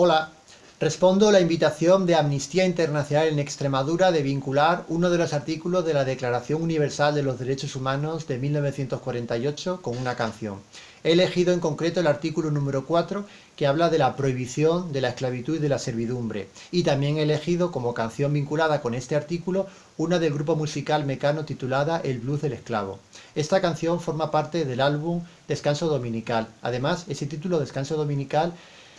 Hola, respondo a la invitación de Amnistía Internacional en Extremadura de vincular uno de los artículos de la Declaración Universal de los Derechos Humanos de 1948 con una canción. He elegido en concreto el artículo número 4 que habla de la prohibición de la esclavitud y de la servidumbre y también he elegido como canción vinculada con este artículo una del grupo musical mecano titulada El Blues del Esclavo. Esta canción forma parte del álbum Descanso Dominical. Además, ese título Descanso Dominical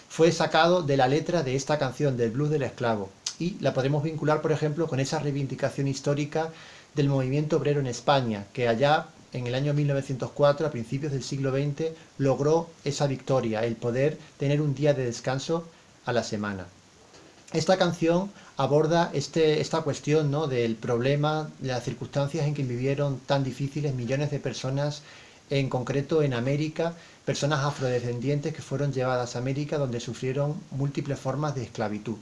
fue sacado de la letra de esta canción del blues del esclavo y la podemos vincular, por ejemplo, con esa reivindicación histórica del movimiento obrero en España, que allá en el año 1904, a principios del siglo XX, logró esa victoria, el poder tener un día de descanso a la semana. Esta canción aborda este, esta cuestión ¿no? del problema, de las circunstancias en que vivieron tan difíciles millones de personas en concreto en América, personas afrodescendientes que fueron llevadas a América donde sufrieron múltiples formas de esclavitud.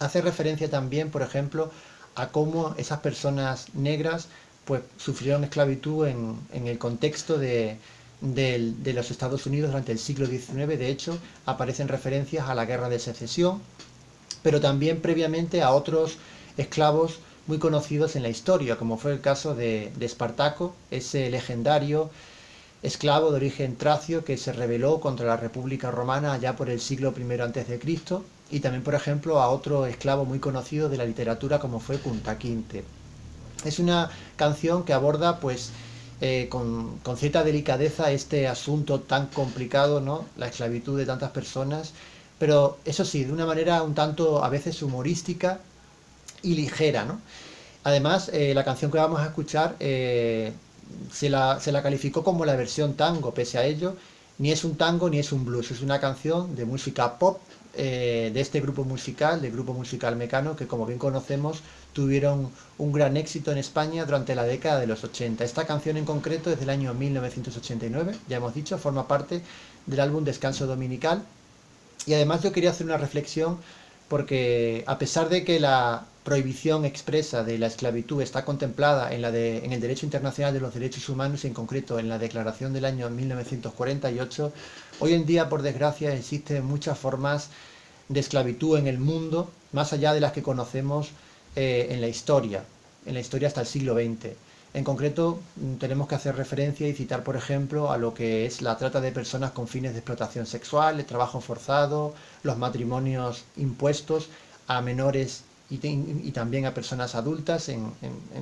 Hace referencia también, por ejemplo, a cómo esas personas negras pues, sufrieron esclavitud en, el contexto de, de, los Estados Unidos durante el siglo XIX. De hecho, aparecen referencias a la Guerra de Secesión, pero también previamente a otros esclavos muy conocidos en la historia, como fue el caso de, de Espartaco, ese legendario esclavo de origen tracio que se rebeló contra la República Romana allá por el siglo I a.C. y también, por ejemplo, a otro esclavo muy conocido de la literatura como fue Punta Quinte. Es una canción que aborda pues eh, con, cierta delicadeza este asunto tan complicado, ¿no? la esclavitud de tantas personas, pero eso sí, de una manera un tanto a veces humorística y ligera. ¿no? Además, eh, la canción que vamos a escuchar eh, se la, calificó como la versión tango, pese a ello, ni es un tango ni es un blues, es una canción de música pop eh, de este grupo musical, del grupo musical Mecano, que como bien conocemos tuvieron un gran éxito en España durante la década de los 80. Esta canción en concreto es del año 1989, ya hemos dicho, forma parte del álbum Descanso Dominical. Y además yo quería hacer una reflexión porque a pesar de que la prohibición expresa de la esclavitud está contemplada en, la de, en el derecho internacional de los derechos humanos y en concreto en la declaración del año 1948, hoy en día por desgracia existen muchas formas de esclavitud en el mundo, más allá de las que conocemos eh, en la historia, en la historia hasta el siglo XX. En concreto, mm, tenemos que hacer referencia y citar, por ejemplo, a lo que es la trata de personas con fines de explotación sexual, el trabajo forzado, los matrimonios impuestos a menores y, también a personas adultas en,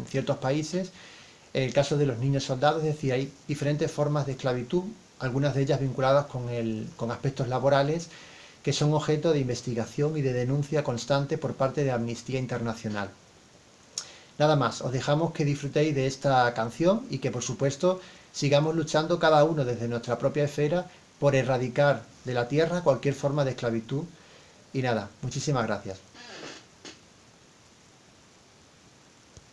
ciertos países. El caso de los niños soldados, es decir, hay diferentes formas de esclavitud, algunas de ellas vinculadas con, con aspectos laborales, que son objeto de investigación y de denuncia constante por parte de Amnistía Internacional. Nada más, os dejamos que disfrutéis de esta canción y que por supuesto sigamos luchando cada uno desde nuestra propia esfera por erradicar de la tierra cualquier forma de esclavitud. Y nada, muchísimas gracias.